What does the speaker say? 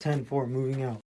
10-4 moving out.